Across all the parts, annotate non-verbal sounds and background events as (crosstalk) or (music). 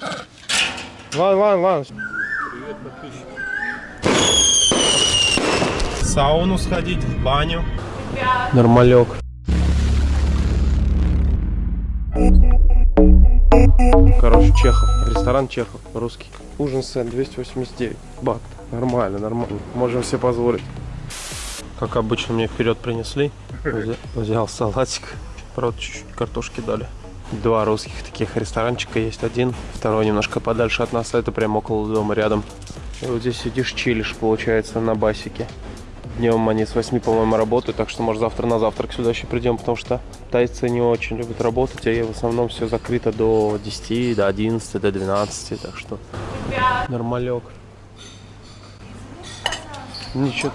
Ладно, ладно, ладно. Привет, подписчик. Сауну сходить, в баню. Нормалек. Короче, Чехов. Ресторан Чехов. Русский. Ужин сет 289 бат. Нормально, нормально. Можем себе позволить. Как обычно, мне вперед принесли. Взя- Взял салатик. Правда, чуть-чуть картошки дали. Два русских таких ресторанчика есть. Один, второй немножко подальше от нас. а Это прям около дома, рядом. И вот здесь сидишь, чилишь, получается, на басике. Днем они с 8, по-моему, работают, так что, может, завтра на завтрак сюда еще придем, потому что тайцы не очень любят работать, а в основном все закрыто до 10, до 11, до 12, так что нормалек. Ничего.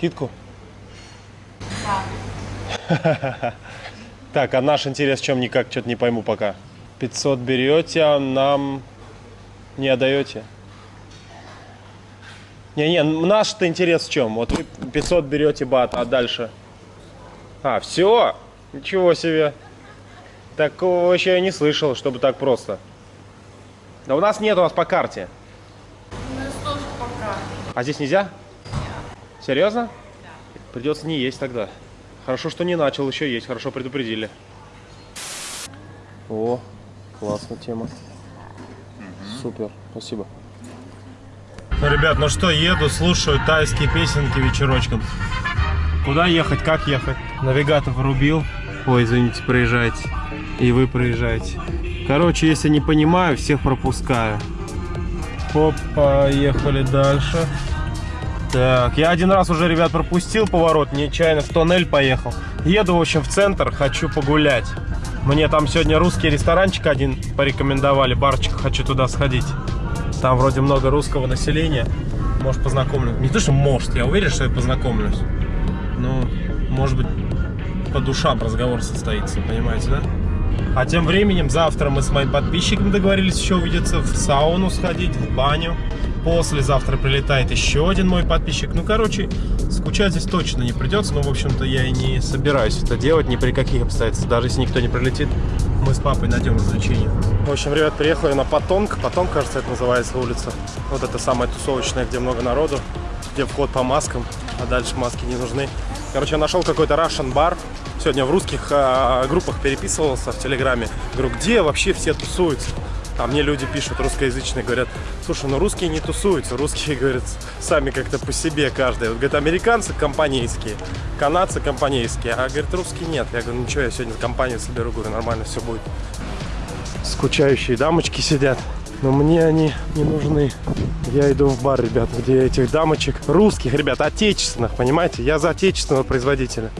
Скидку? Да. (laughs) Так, а наш интерес в чем никак, что-то не пойму пока. 500 берете, а нам не отдаете? Не-не, наш-то интерес в чем? Вот вы 500 берете бат, а дальше? А, все? Ничего себе. Такого вообще я не слышал, чтобы так просто. Да у нас нет, у нас по карте. У нас тоже пока. А здесь нельзя? Серьезно? Придется не есть тогда. Хорошо, что не начал еще есть, хорошо предупредили. О, классная тема. Супер, спасибо. Ну, ребят, ну что, еду, слушаю тайские песенки вечерочком. Куда ехать, как ехать? Навигатор врубил. Ой, извините, проезжайте. И вы проезжаете. Короче, если не понимаю, всех пропускаю. Хоп, поехали дальше. Так, я один раз уже, ребят, пропустил поворот, нечаянно в тоннель поехал. Еду, в общем, в центр, хочу погулять. Мне там сегодня русский ресторанчик один порекомендовали, барчик, хочу туда сходить. Там вроде много русского населения. Может, познакомлюсь. Не то, что может, я уверен, что я познакомлюсь. Ну, может быть, по душам разговор состоится, понимаете, да? А тем временем завтра мы с моим подписчиком договорились еще увидеться в сауну сходить, в баню. Послезавтра прилетает еще один мой подписчик. Ну, короче, скучать здесь точно не придется. Но, в общем-то, я и не собираюсь это делать ни при каких обстоятельствах. Даже если никто не прилетит, мы с папой найдем развлечение. В общем, ребят, приехали на Потонг. Потонг, кажется, это называется улица. Вот это самая тусовочная, где много народу, где вход по маскам, а дальше маски не нужны. Короче, я нашел какой-то Russian бар. Сегодня в русских а, группах переписывался в Телеграме. Говорю, где вообще все тусуются? А мне люди пишут русскоязычные, говорят, слушай, ну русские не тусуются, русские, (laughs) говорят, сами как-то по себе каждый. Вот, говорят, американцы компанейские, канадцы компанейские, а, говорит, русские нет. Я говорю, ничего, я сегодня компанию соберу, говорю, нормально все будет. Скучающие дамочки сидят, но мне они не нужны. Я иду в бар, ребят, где этих дамочек, русских, ребят, отечественных, понимаете? Я за отечественного производителя.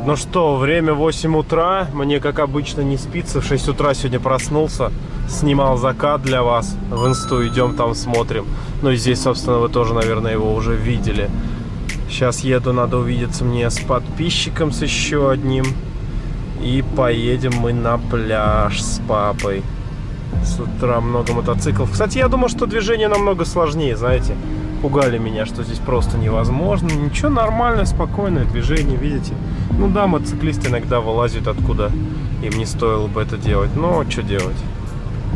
Ребят, ну что, время 8 утра. Мне, как обычно, не спится. В 6 утра сегодня проснулся. Снимал закат для вас. В инсту идем там смотрим. Ну и здесь, собственно, вы тоже, наверное, его уже видели. Сейчас еду, надо увидеться мне с подписчиком, с еще одним. И поедем мы на пляж с папой. С утра много мотоциклов. Кстати, я думал, что движение намного сложнее, знаете. Пугали меня, что здесь просто невозможно. Ничего, нормальное, спокойное движение, видите. Ну да, мотоциклисты иногда вылазят откуда им не стоило бы это делать. Но что делать?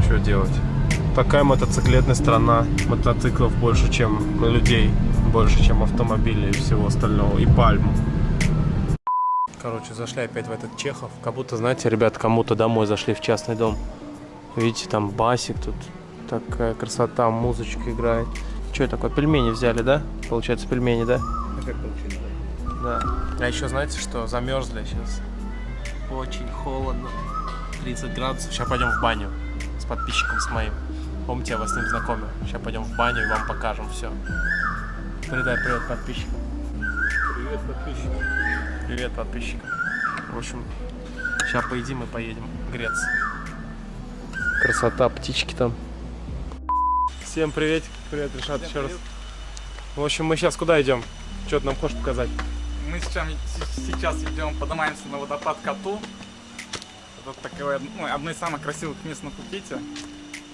Что делать? Такая мотоциклетная страна. Мотоциклов больше, чем людей. Больше, чем автомобилей и всего остального. И пальм. Короче, зашли опять в этот Чехов. Как будто, знаете, ребят, кому-то домой зашли в частный дом. Видите, там басик тут. Такая красота, музычка играет. Что такое? Пельмени взяли, да? Получается, пельмени, да? Да. А еще знаете, что замерзли сейчас. Очень холодно. 30 градусов. Сейчас пойдем в баню с подписчиком с моим. Помните, я вас с ним знакомил. Сейчас пойдем в баню и вам покажем все. Передай привет подписчикам. Привет, подписчик. Привет подписчикам. В общем, сейчас поедим и поедем греться. Красота, птички там. Всем привет. Привет, Решат, еще раз. В общем, мы сейчас куда идем? Что ты нам хочешь показать? Мы сейчас, сейчас идем, поднимаемся на водопад Коту. Это такое, ну, одно из самых красивых мест на Пхукете.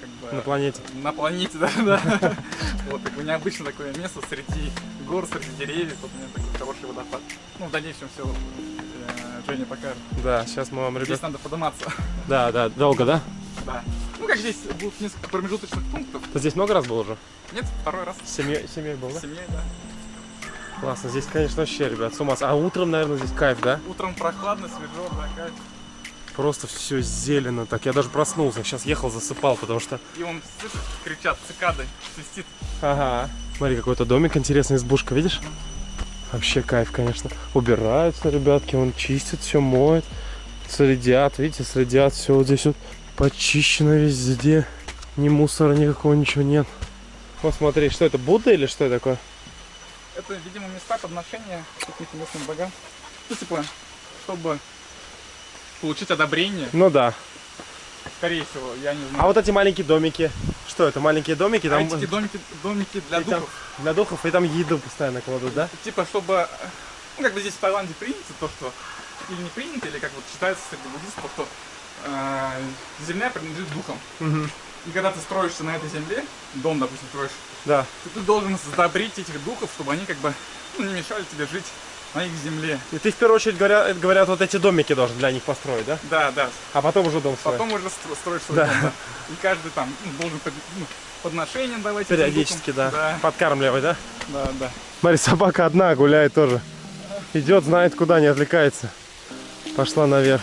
Как бы, На планете. На планете, (laughs) да, да. Вот, такое необычное такое место среди гор, среди деревьев. Вот у меня такой хороший водопад. Ну, в дальнейшем все Женя покажет. Да, сейчас мы вам, Здесь ребят... надо подниматься. Да, да, долго, да? Да. Ну, как здесь будут несколько промежуточных пунктов. Ты здесь много раз был уже? Нет, второй раз. С семьей, с семьей был, С да? семьей, да. Классно. Здесь, конечно, вообще, ребят, с ума. с- А утром, наверное, здесь кайф, да? Утром прохладно, свежо, да, кайф. Просто все зелено. Так, я даже проснулся. Сейчас ехал, засыпал, потому что... И он, слышишь, кричат, цикады, свистит. Ага. Смотри, какой-то домик интересный, избушка, видишь? Вообще кайф, конечно. Убираются, ребятки, он чистит, все моет. Следят, видите, следят, все вот здесь вот почищено везде. Ни мусора никакого, ничего нет. Вот смотри, что это, Будда или что это такое? Это, видимо, места подношения каким-то местным богам. Ну, типа, чтобы получить одобрение, Ну да. скорее всего, я не знаю. А вот эти маленькие домики, что это, маленькие домики? А Там, эти домики, домики для и там- духов. для духов, и там еду постоянно кладут, да? Типа, чтобы, ну, как бы здесь в Таиланде принято то, что, или не принято, или как вот считается среди буддистов, что э, земля принадлежит духам. Угу. И когда ты строишься на этой земле, дом, допустим, строишь, Да. то ты должен задобрить этих духов, чтобы они как бы ну, не мешали тебе жить на их земле. И ты в первую очередь говорят, говорят, вот эти домики должен для них построить, да? Да, да. А потом уже дом строить. Потом уже стро- строишь свой Да. дом, да. И каждый там ну, должен под- ну, подношения давать. Периодически, да. Да, Подкармливать, да? да, да. Смотри, собака одна гуляет тоже. Идет, знает куда, не отвлекается. Пошла наверх.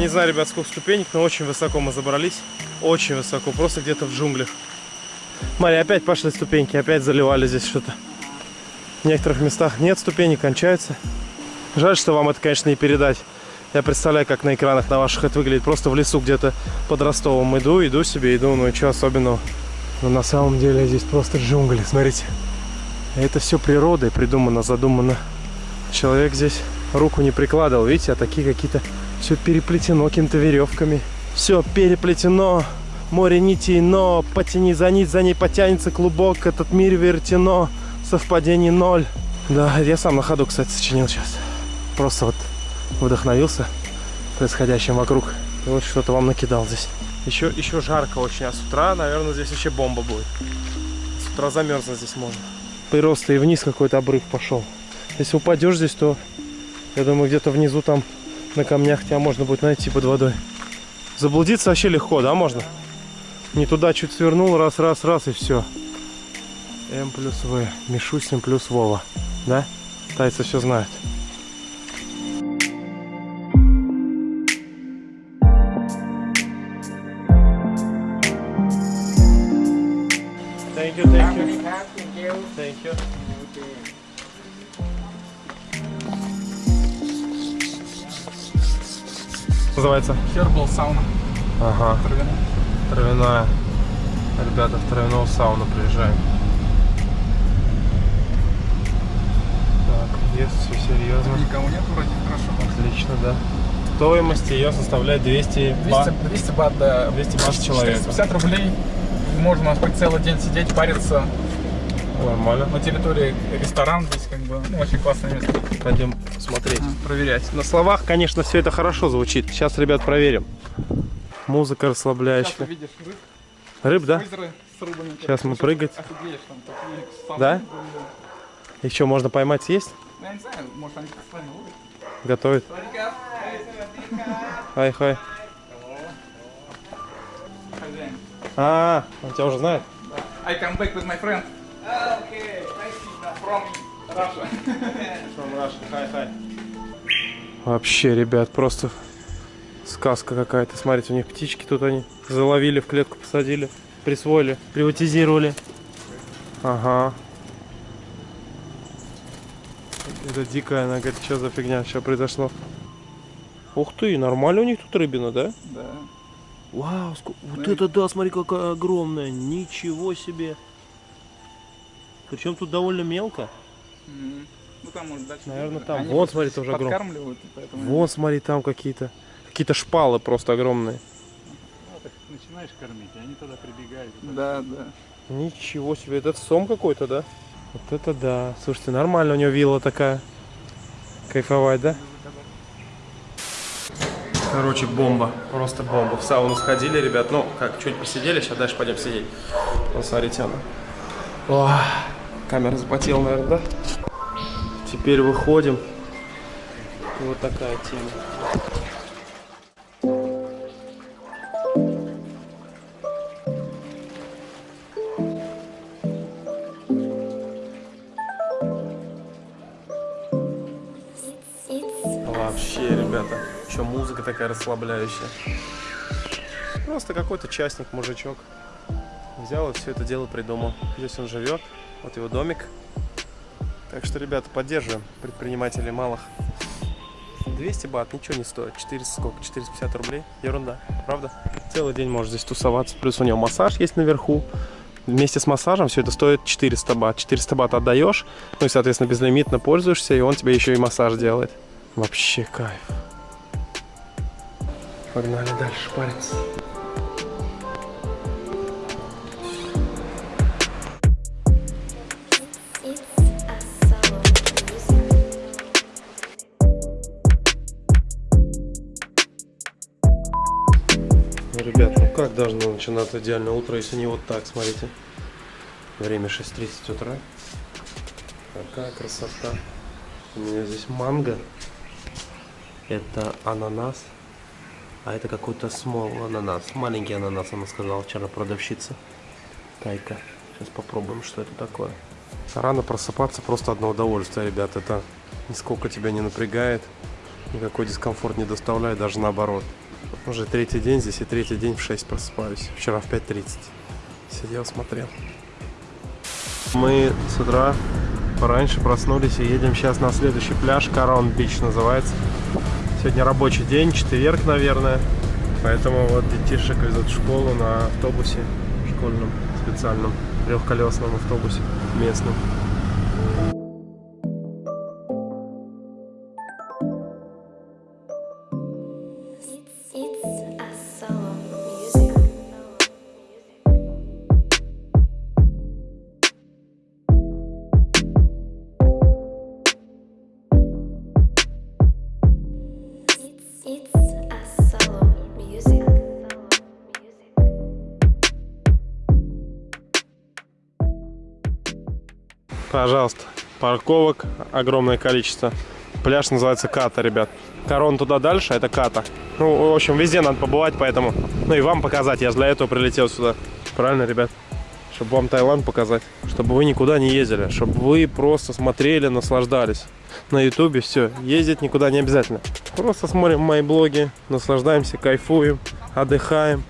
Не знаю, ребят, сколько ступенек, но очень высоко мы забрались. Очень высоко, просто где-то в джунглях. Смотри, опять пошли ступеньки, опять заливали здесь что-то. В некоторых местах нет ступенек, кончаются. Жаль, что вам это, конечно, не передать. Я представляю, как на экранах на ваших это выглядит. Просто в лесу где-то под Ростовом иду, иду себе, иду, ну и что особенного. Но на самом деле здесь просто джунгли, смотрите. Это все природой придумано, задумано. Человек здесь руку не прикладывал, видите, а такие какие-то... Все переплетено какими-то веревками. Все переплетено. Море нитей, но потяни за нить, за ней потянется клубок. Этот мир вертено, совпадений ноль. Да, я сам на ходу, кстати, сочинил сейчас. Просто вот вдохновился происходящим вокруг. И вот что-то вам накидал здесь. Еще, еще жарко очень, а с утра, наверное, здесь вообще бомба будет. С утра замерзнуть здесь можно. Прироста и вниз какой-то обрыв пошел. Если упадешь здесь, то я думаю, где-то внизу там на камнях тебя можно будет найти под водой. Заблудиться вообще легко, да, можно? Не туда чуть свернул, раз, раз, раз и все. М плюс В. Мишусин плюс Вова. Да? Тайцы все знают. Thank you, thank you. Thank you. Называется? Herbal сауна. Ага. Травяная. Травяная. Ребята, в травяную сауну приезжаем. Так, ест все серьезно. Никого нет вроде, хорошо. Отлично, да. Стоимость ее составляет 200 бат. 200, 200 бат, да. 200 бат человека. 450 рублей. Можно хоть целый день сидеть, париться Нормально. на территории ресторан здесь как бы, ну, очень классное место. Пойдем смотреть. Проверять. На словах, конечно, все это хорошо звучит. Сейчас, ребят, проверим. Музыка Сейчас расслабляющая. увидишь рыб, Рыб, да? с рыбами. Сейчас мы прыгать. Офигеешь, там такие Да? рыбы. Еще можно поймать, съесть? Ну, Я не знаю, может они с вами ловят. Готовит. Хай-хай. Хозяин. А, он тебя уже знает? I come back with my friend. From Russia. Вообще, ребят, просто сказка какая-то. Смотрите, у них птички тут они заловили, в клетку посадили, присвоили, приватизировали. Ага. Это дикая, она говорит, что за фигня сейчас произошло. Ух ты, нормально у них тут рыбина, да? Да. Вау, ско- вот Да. это да, смотри, какая огромная. Ничего себе. Причем тут довольно мелко. Ну там, может, дальше. Наверное, там. Они Вон, смотри, тоже и поэтому... Вон, смотри, там какие-то. Какие-то шпалы просто огромные. Ну, так начинаешь кормить, и они тогда прибегают. Да, да. Ничего себе, это сом какой-то, да? Вот это да. Слушайте, нормально у него вилла такая. Кайфовать, да? Короче, бомба. Просто бомба. В сауну сходили, ребят. Ну, как, чуть посидели, сейчас дальше пойдем сидеть. Вон, смотрите, она. О, камера запотела, наверное, да? Теперь выходим. Вот такая тема. Вообще, ребята, что музыка такая расслабляющая. Просто какой-то частник, мужичок. Взял и все это дело придумал. Здесь он живет, вот его домик. Так что, ребята, поддерживаем предпринимателей малых. 200 бат, ничего не стоит. 400 сколько? 450 рублей. Ерунда, правда? Целый день можешь здесь тусоваться. Плюс у него массаж есть наверху. Вместе с массажем все это стоит 400 бат. 400 бат отдаешь, ну и, соответственно, безлимитно пользуешься, и он тебе еще и массаж делает. Вообще кайф. Погнали дальше париться. Начинаться идеальное утро, если не вот так, смотрите. Время 6.30 утра. Какая красота. У меня здесь манго. Это ананас. А это какой-то small ананас. Маленький ананас, она сказала вчера продавщица. Кайка. Сейчас попробуем, что это такое. Рано просыпаться просто одно удовольствие, ребят. Это нисколько тебя не напрягает. Никакой дискомфорт не доставляет, даже наоборот. Уже третий день здесь и третий день в 6 просыпаюсь. Вчера в 5.30. Сидел, смотрел. Мы с утра пораньше проснулись и едем сейчас на следующий пляж. Карон Бич называется. Сегодня рабочий день, четверг, наверное. Поэтому вот детишек везут в школу на автобусе школьном, специальном, трехколесном автобусе местном. Пожалуйста, парковок огромное количество. Пляж называется Ката, ребят. Корон туда дальше, это Ката. Ну, в общем, везде надо побывать, поэтому... Ну и вам показать, я же для этого прилетел сюда. Правильно, ребят? Чтобы вам Таиланд показать. Чтобы вы никуда не ездили. Чтобы вы просто смотрели, наслаждались. На ютубе все, ездить никуда не обязательно. Просто смотрим мои блоги, наслаждаемся, кайфуем, отдыхаем.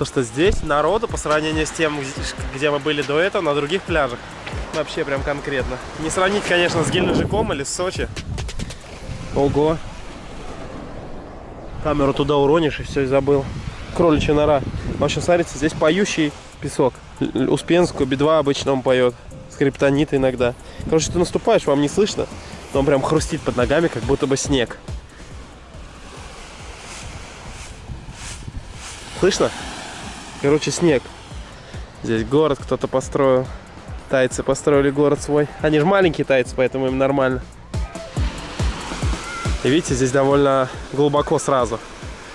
Что здесь народу по сравнению с тем, где мы были до этого, на других пляжах, вообще прям конкретно. Не сравнить, конечно, с Геленджиком или с Сочи. Ого. Камеру туда уронишь и все, и забыл. Кроличья нора. В общем, смотрите, здесь поющий песок. Успенскую, Би-2 обычно он поет. Скриптонит иногда. Короче, ты наступаешь, вам не слышно, но он прям хрустит под ногами, как будто бы снег. Слышно? Короче, снег. Здесь город кто-то построил. Тайцы построили город свой. Они же маленькие тайцы, поэтому им нормально. И видите, здесь довольно глубоко сразу.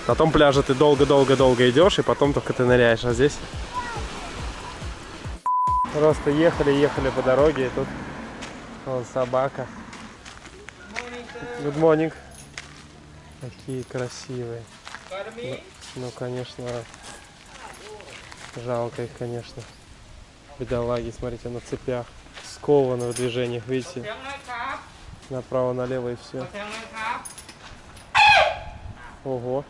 На том пляже ты долго-долго-долго идешь, и потом только ты ныряешь. А здесь просто ехали-ехали по дороге, и тут вон собака. Good morning. Какие красивые. Ну, ну, конечно, жалко их, конечно. Бедолаги, смотрите, на цепях. Скованы в движениях, видите? Направо-налево и все. Ого.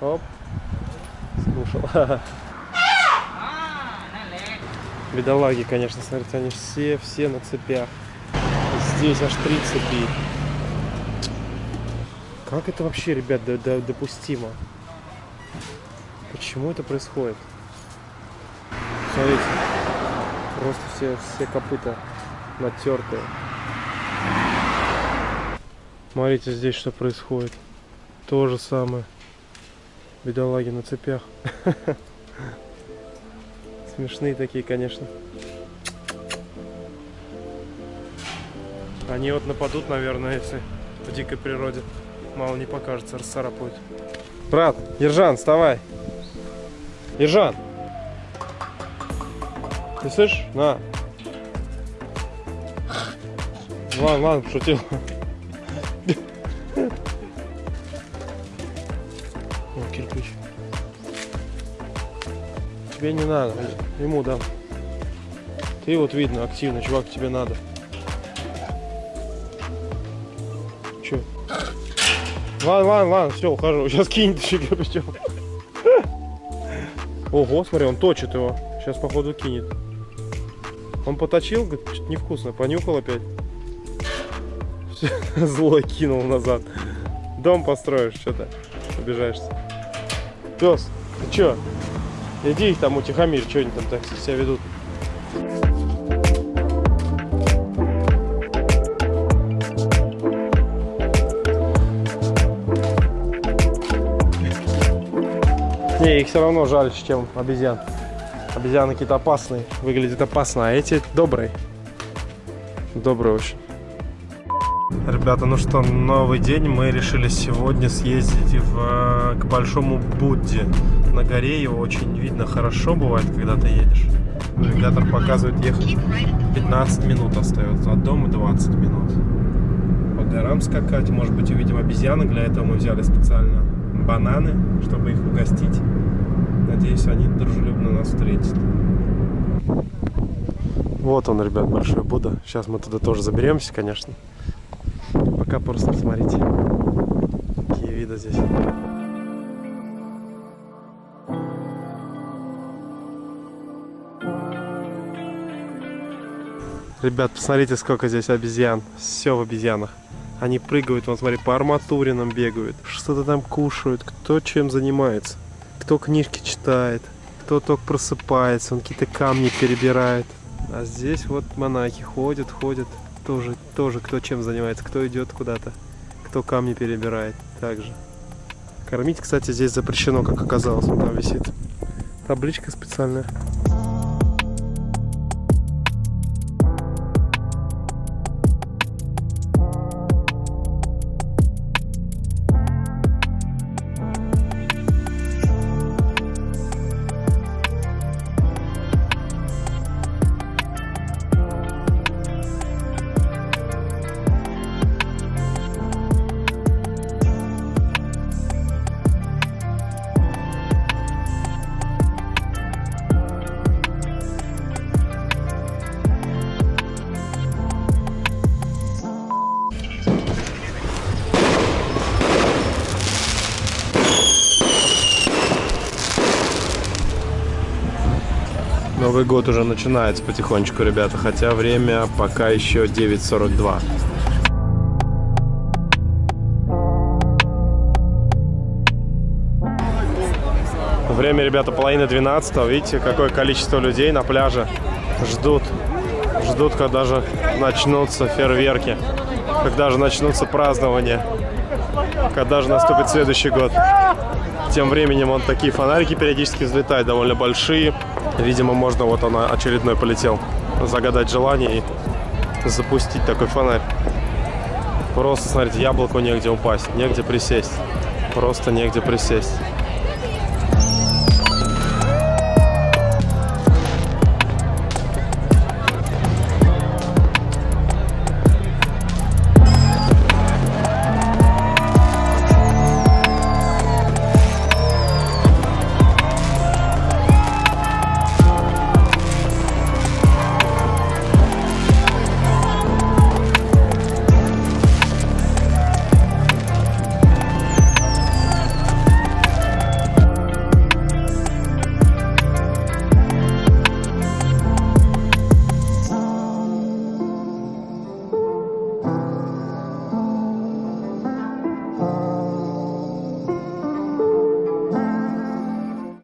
Оп. Слушал. (laughs) Бедолаги, конечно, смотрите, они все, все на цепях. Здесь аж три цепи. Как это вообще, ребят, до- до- допустимо? Почему это происходит? Смотрите, просто все, все копыта натертые. Смотрите, здесь что происходит. То же самое. Бедолаги на цепях. (laughs) Смешные такие, конечно. Они вот нападут, наверное, если в дикой природе. Мало не покажется, расцарапают. Брат, Ержан, вставай. Ержан. Ты слышишь? На. Ладно, ладно, пошутил. О, кирпич. Тебе не надо, ему дам. Ты вот видно активно, чувак, тебе надо. Че? Ладно, ладно, ладно, все, ухожу. Сейчас кинет еще кирпичом. Ого, смотри, он точит его. Сейчас, походу, кинет. Он поточил, говорит, что-то невкусно. Понюхал опять. Всё, (laughs) Злой кинул назад. Дом построишь, что-то обижаешься. Пес, ты чё? Иди их там утихомирь, что они там так себя ведут. Не, их все равно жаль, чем обезьян. Обезьяны какие-то опасные, выглядят опасно, а эти добрые. Добрые очень. Ребята, ну что, новый день. Мы решили сегодня съездить в, э, к Большому Будде. На горе его очень видно хорошо бывает, когда ты едешь. Навигатор показывает ехать 15 минут остается, от дома 20 минут. По горам скакать, может быть увидим обезьянок, для этого мы взяли специально бананы, чтобы их угостить. Надеюсь, они дружелюбно нас встретят. Вот он, ребят, Большой Будда. Сейчас мы туда тоже заберемся, конечно. Пока просто посмотрите, какие виды здесь. Ребят, посмотрите, сколько здесь обезьян. Все в обезьянах. Они прыгают, вон, смотри, по арматуринам бегают. Что-то там кушают. Кто чем занимается. Кто книжки читает. Кто только просыпается. Он какие-то камни перебирает. А здесь вот монахи ходят, ходят. Тоже, тоже кто чем занимается. Кто идет куда-то. Кто камни перебирает. Также. Кормить, кстати, здесь запрещено, как оказалось. Там висит табличка специальная. Новый год уже начинается потихонечку, ребята, хотя время пока еще 9.42. Время, ребята, половина 12 Видите, какое количество людей на пляже ждут. Ждут, когда же начнутся фейерверки. Когда же начнутся празднования. Когда же наступит следующий год. Тем временем он такие фонарики периодически взлетают, довольно большие. Видимо, можно, вот она очередной полетел, загадать желание и запустить такой фонарь. Просто, смотрите, яблоку негде упасть, негде присесть. Просто негде присесть.